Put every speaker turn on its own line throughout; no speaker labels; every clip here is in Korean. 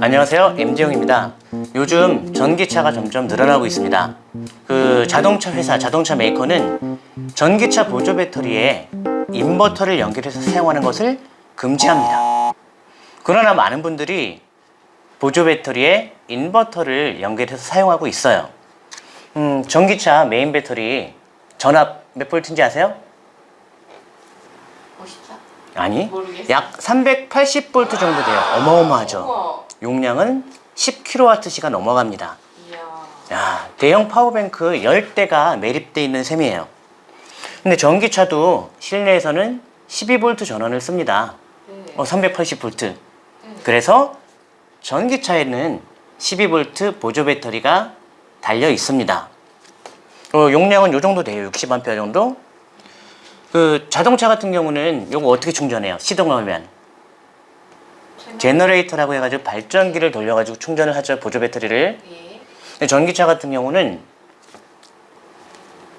안녕하세요 M지영입니다 요즘 전기차가 점점 늘어나고 있습니다 그 자동차 회사 자동차 메이커는 전기차 보조 배터리에 인버터를 연결해서 사용하는 것을 금지합니다 그러나 많은 분들이 보조 배터리에 인버터를 연결해서 사용하고 있어요 음, 전기차 메인 배터리 전압 몇 볼트인지 아세요?
50차?
아니
모르겠어요.
약 380V 정도 돼요 어마어마하죠. 용량은 10kWh가 넘어갑니다.
이야.
야, 대형 파워뱅크 10대가 매립되어 있는 셈이에요. 근데 전기차도 실내에서는 12V 전원을 씁니다.
네.
어, 380V 그래서 전기차에는 12V 보조 배터리가 달려 있습니다. 어, 용량은 요 정도 돼요. 60A 정도. 그 자동차 같은 경우는 요거 어떻게 충전해요? 시동하면? 제너레이터라고 해가지고 발전기를 돌려가지고 충전을 하죠 보조 배터리를
예.
전기차 같은 경우는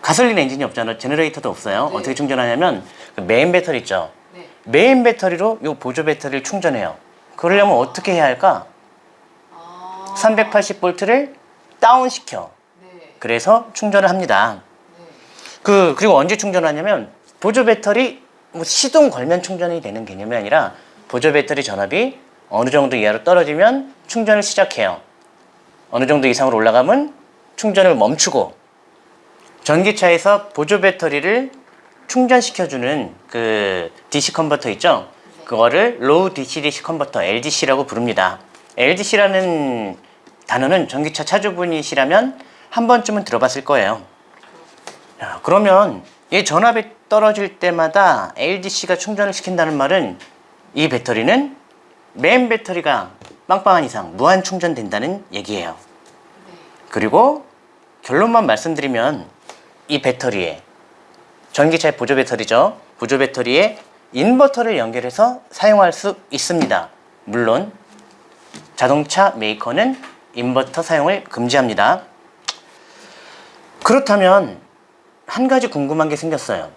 가솔린 엔진이 없잖아요 제너레이터도 없어요
네.
어떻게 충전하냐면 그 메인 배터리 있죠
네.
메인 배터리로 요 보조 배터리를 충전해요 그러려면 어떻게 해야 할까
아.
380V를 다운시켜
네.
그래서 충전을 합니다
네.
그 그리고 언제 충전하냐면 보조 배터리 뭐 시동 걸면 충전이 되는 개념이 아니라 보조 배터리 전압이 어느 정도 이하로 떨어지면 충전을 시작해요. 어느 정도 이상으로 올라가면 충전을 멈추고 전기차에서 보조 배터리를 충전시켜주는 그 DC 컨버터 있죠? 그거를 low DC DC 컨버터 LDC라고 부릅니다. LDC라는 단어는 전기차 차주분이시라면 한 번쯤은 들어봤을 거예요. 야, 그러면 이 전압이 떨어질 때마다 LDC가 충전을 시킨다는 말은 이 배터리는 메인 배터리가 빵빵한 이상 무한 충전된다는 얘기예요.
네.
그리고 결론만 말씀드리면 이 배터리에 전기차의 보조 배터리죠. 보조 배터리에 인버터를 연결해서 사용할 수 있습니다. 물론 자동차 메이커는 인버터 사용을 금지합니다. 그렇다면 한 가지 궁금한 게 생겼어요.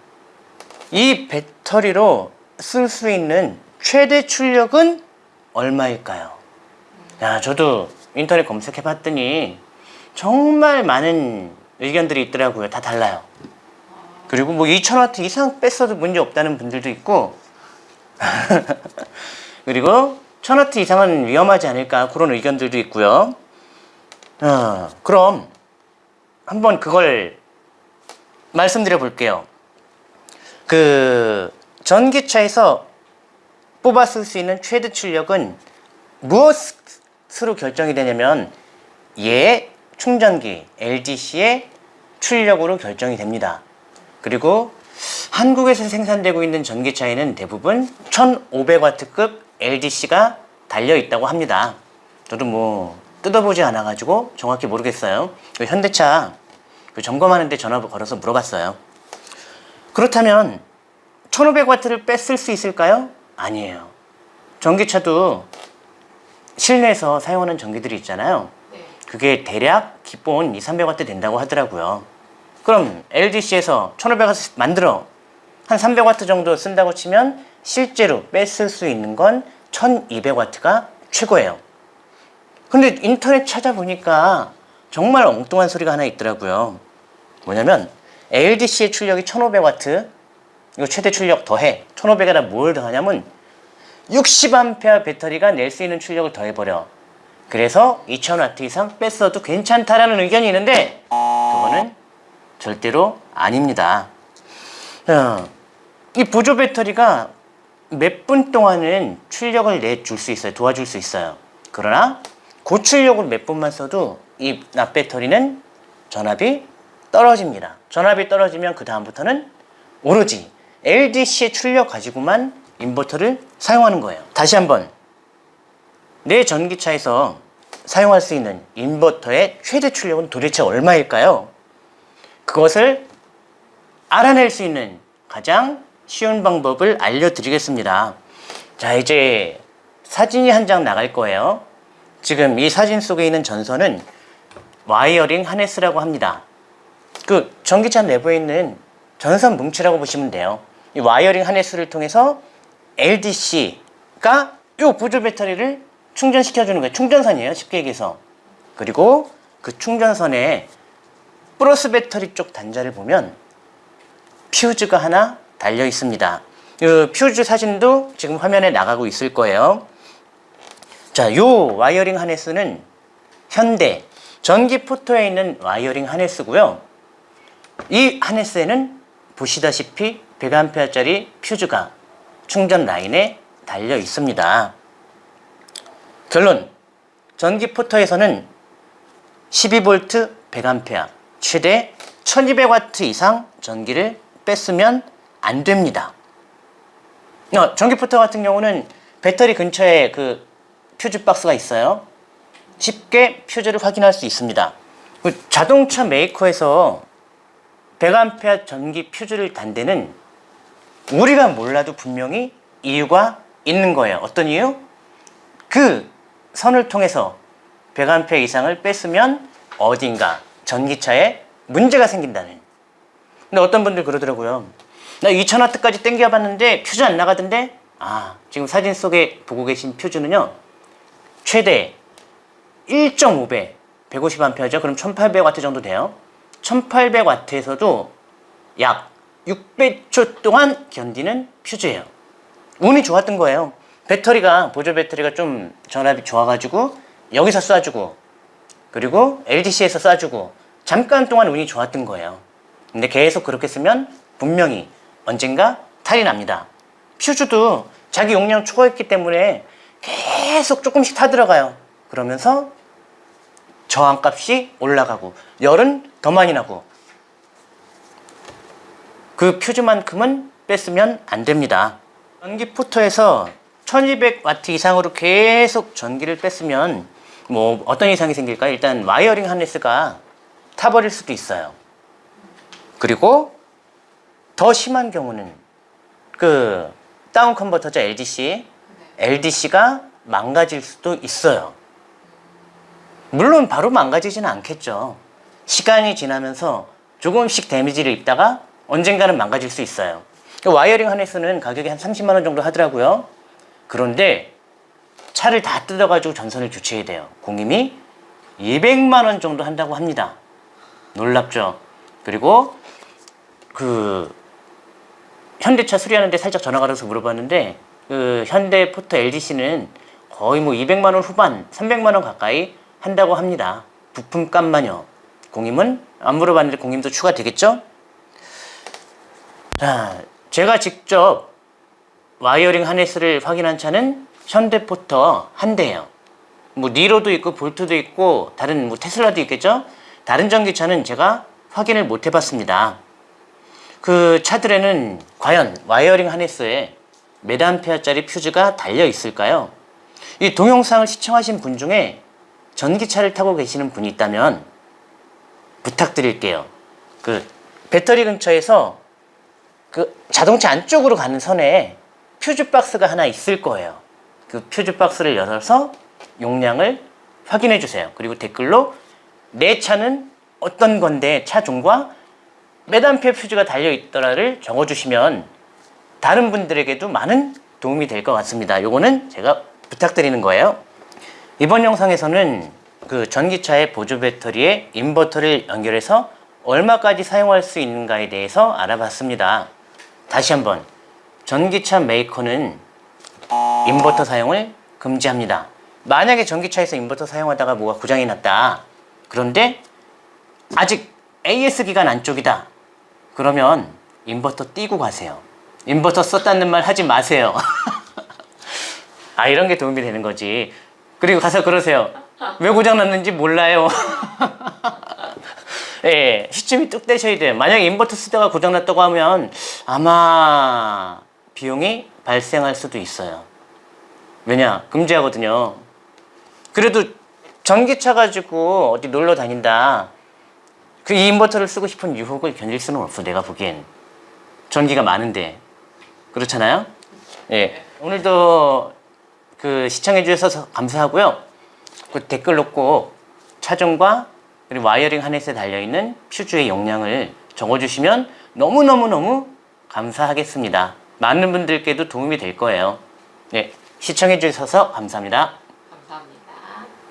이 배터리로 쓸 수 있는 최대 출력은 얼마일까요? 야, 저도 인터넷 검색해 봤더니 정말 많은 의견들이 있더라고요. 다 달라요. 그리고 뭐 2000W 이상 뺐어도 문제 없다는 분들도 있고 그리고 1000W 이상은 위험하지 않을까 그런 의견들도 있고요. 어, 그럼 한번 그걸 말씀드려 볼게요. 그 전기차에서 쓸 수 있는 최대 출력은 무엇으로 결정이 되냐면 얘 충전기 LDC의 출력으로 결정이 됩니다. 그리고 한국에서 생산되고 있는 전기차에는 대부분 1500W급 LDC가 달려 있다고 합니다. 저도 뭐 뜯어보지 않아가지고 정확히 모르겠어요. 그 현대차 그 점검하는데 전화 걸어서 물어봤어요. 그렇다면 1500W를 뺐을 수 있을까요? 아니에요. 전기차도 실내에서 사용하는 전기들이 있잖아요.
네.
그게 대략 기본 2, 300W 된다고 하더라고요. 그럼 LDC에서 1500W 만들어 한 300W 정도 쓴다고 치면 실제로 뺐을 수 있는 건 1200W가 최고예요. 근데 인터넷 찾아보니까 정말 엉뚱한 소리가 하나 있더라고요. 뭐냐면 LDC의 출력이 1500W 이거 최대 출력 더해 1500에다 뭘 더하냐면 60A 배터리가 낼 수 있는 출력을 더해버려. 그래서 2000W 이상 뺐어도 괜찮다라는 의견이 있는데 그거는 절대로 아닙니다. 어, 이 보조 배터리가 몇 분 동안은 출력을 내줄 수 있어요? 도와줄 수 있어요? 그러나 고출력으로 몇 분만 써도 이 납배터리는 전압이 떨어집니다. 전압이 떨어지면 그 다음부터는 오로지 LDC의 출력 가지고만 인버터를 사용하는 거예요. 다시 한번 내 전기차에서 사용할 수 있는 인버터의 최대 출력은 도대체 얼마일까요? 그것을 알아낼 수 있는 가장 쉬운 방법을 알려드리겠습니다. 자 이제 사진이 한 장 나갈 거예요. 지금 이 사진 속에 있는 전선은 wiring harness라고 합니다. 그 전기차 내부에 있는 전선 뭉치라고 보시면 돼요. 이 wiring harness를 통해서 LDC가 이 보조 배터리를 충전시켜 주는 거예요. 충전선이에요. 쉽게 얘기해서. 그리고 그 충전선에 플러스 배터리 쪽 단자를 보면 퓨즈가 하나 달려 있습니다. 이 퓨즈 사진도 지금 화면에 나가고 있을 거예요. 자, 요 wiring harness는 현대 전기 포터에 있는 wiring harness고요. 이 harness에는 보시다시피 100A짜리 퓨즈가 충전 라인에 달려 있습니다. 결론. 전기 포터에서는 12V 100A 최대 1200W 이상 전기를 뺐으면 안 됩니다. 어, 전기 포터 같은 경우는 배터리 근처에 그 퓨즈 박스가 있어요. 쉽게 퓨즈를 확인할 수 있습니다. 그 자동차 메이커에서 100A 전기 퓨즈를 단 데는 우리가 몰라도 분명히 이유가 있는 거예요. 어떤 이유? 그 선을 통해서 100A 이상을 뺐으면 어딘가 전기차에 문제가 생긴다는. 근데 어떤 분들 그러더라고요. 나 2000W까지 땡겨봤는데 퓨즈 안 나가던데? 아, 지금 사진 속에 보고 계신 퓨즈는요. 최대 1.5배, 150A죠. 그럼 1800W 정도 돼요. 1800W에서도 약 600초 동안 견디는 퓨즈예요. 운이 좋았던 거예요. 배터리가 보조 배터리가 좀 전압이 좋아가지고 여기서 쏴주고 그리고 LDC에서 쏴주고 잠깐 동안 운이 좋았던 거예요. 근데 계속 그렇게 쓰면 분명히 언젠가 탈이 납니다. 퓨즈도 자기 용량 초과했기 때문에 계속 조금씩 타 들어가요. 그러면서 저항값이 올라가고 열은 더 많이 나고 그 퓨즈만큼은 빼 쓰면 안 됩니다. 전기 포터에서 1200W 이상으로 계속 전기를 빼 쓰면 뭐 어떤 이상이 생길까요? 일단 wiring harness가 타버릴 수도 있어요. 그리고 더 심한 경우는 그 down converter죠 LDC LDC가 망가질 수도 있어요. 물론 바로 망가지지는 않겠죠. 시간이 지나면서 조금씩 damage를 입다가 언젠가는 망가질 수 있어요. 그 wiring harness는 가격이 한 30만 원 정도 하더라고요. 그런데 차를 다 뜯어가지고 전선을 교체해야 돼요. 공임이 200만 원 정도 한다고 합니다. 놀랍죠? 그리고 그 현대차 수리하는데 살짝 전화 걸어서 물어봤는데 그 현대 포터 LDC는 거의 뭐 200만 원 후반, 300만 원 가까이 한다고 합니다. 부품값만요. 공임은 안 물어봤는데 공임도 추가되겠죠? 자, 제가 직접 wiring harness를 확인한 차는 현대포터 한 대예요. 뭐 니로도 있고 볼트도 있고 다른 뭐 테슬라도 있겠죠? 다른 전기차는 제가 확인을 못 해봤습니다. 그 차들에는 과연 wiring harness에 몇 암페어짜리 퓨즈가 달려 있을까요? 이 동영상을 시청하신 분 중에 전기차를 타고 계시는 분이 있다면 부탁드릴게요. 그 배터리 근처에서 그 자동차 안쪽으로 가는 선에 퓨즈 박스가 하나 있을 거예요. 그 퓨즈 박스를 열어서 용량을 확인해 주세요. 그리고 댓글로 내 차는 어떤 건데 차종과 몇 암페어 퓨즈가 달려 있더라를 적어 주시면 다른 분들에게도 많은 도움이 될 것 같습니다. 요거는 제가 부탁드리는 거예요. 이번 영상에서는 그 전기차의 보조 배터리에 인버터를 연결해서 얼마까지 사용할 수 있는가에 대해서 알아봤습니다. 다시 한번 전기차 메이커는 인버터 사용을 금지합니다. 만약에 전기차에서 인버터 사용하다가 뭐가 고장이 났다. 그런데 아직 AS 기간 안쪽이다. 그러면 인버터 떼고 가세요. 인버터 썼다는 말 하지 마세요. 아 이런 게 도움이 되는 거지. 그리고 가서 그러세요. 왜 고장 났는지 몰라요. 예, 시침이 뚝 떼셔야 돼요. 만약에 인버터 쓰다가 고장 났다고 하면 아마 비용이 발생할 수도 있어요. 왜냐? 금지하거든요. 그래도 전기차 가지고 어디 놀러 다닌다. 그 이 인버터를 쓰고 싶은 유혹을 견딜 수는 없어. 내가 보기엔. 전기가 많은데. 그렇잖아요? 예. 오늘도 그 시청해 주셔서 감사하고요. 그 댓글로 꼭 차종과 그리고 wiring harness에 달려있는 퓨즈의 용량을 적어주시면 너무너무너무 감사하겠습니다. 많은 분들께도 도움이 될 거예요. 네, 시청해 주셔서 감사합니다.